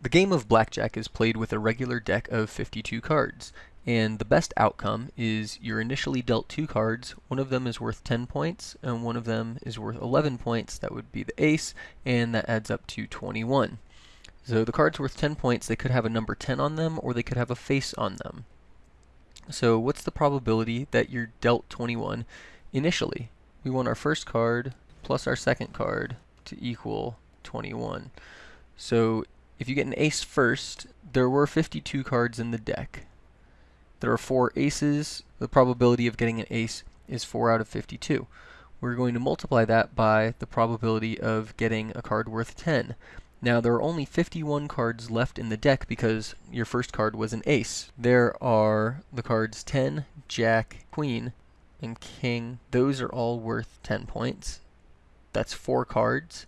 The game of blackjack is played with a regular deck of 52 cards, and the best outcome is you're initially dealt two cards, one of them is worth 10 points, and one of them is worth 11 points, that would be the ace, and that adds up to 21. So the cards worth 10 points, they could have a number 10 on them, or they could have a face on them. So what's the probability that you're dealt 21 initially? We want our first card plus our second card to equal 21. So if you get an ace first, there were 52 cards in the deck. There are four aces. The probability of getting an ace is 4 out of 52. We're going to multiply that by the probability of getting a card worth 10. Now there are only 51 cards left in the deck because your first card was an ace. There are the cards 10, Jack, Queen, and King. Those are all worth 10 points. That's four cards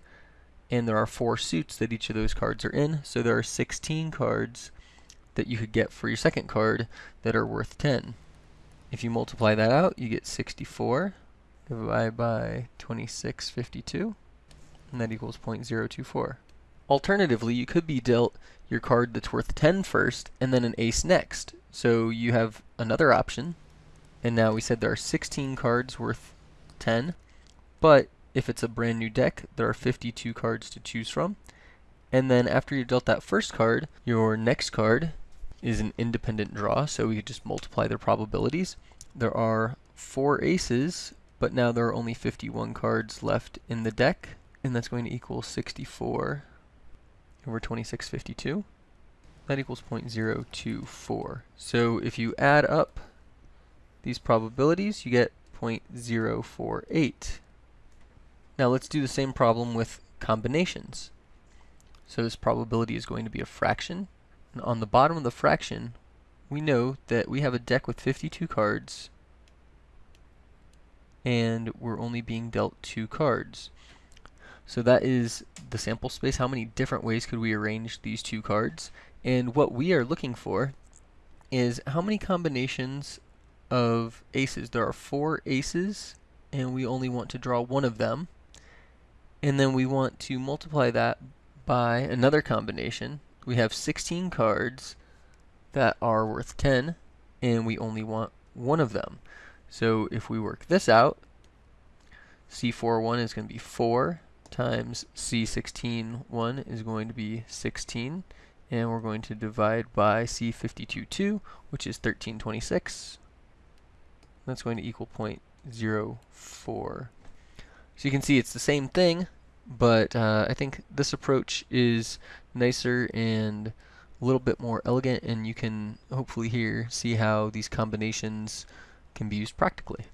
and there are four suits that each of those cards are in, so there are 16 cards that you could get for your second card that are worth 10. If you multiply that out, you get 64 divided by 2652, and that equals 0.024. Alternatively, you could be dealt your card that's worth 10 first, and then an ace next. So you have another option, and now we said there are 16 cards worth 10, but if it's a brand new deck, there are 52 cards to choose from. And then after you've dealt that first card, your next card is an independent draw, so we just multiply their probabilities. There are four aces, but now there are only 51 cards left in the deck, and that's going to equal 64 over 2652. That equals 0.024. So if you add up these probabilities, you get 0.048. Now let's do the same problem with combinations. So this probability is going to be a fraction. And on the bottom of the fraction, we know that we have a deck with 52 cards, and we're only being dealt two cards. So that is the sample space. How many different ways could we arrange these two cards? And what we are looking for is how many combinations of aces. There are four aces, and we only want to draw one of them and then we want to multiply that by another combination. We have 16 cards that are worth 10, and we only want one of them. So if we work this out, C41 is going to be 4 times C16-1 is going to be 16, and we're going to divide by C52-2, which is 1326. That's going to equal 0.04. So you can see it's the same thing, but uh, I think this approach is nicer and a little bit more elegant and you can hopefully here see how these combinations can be used practically.